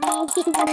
ねえ、静かな。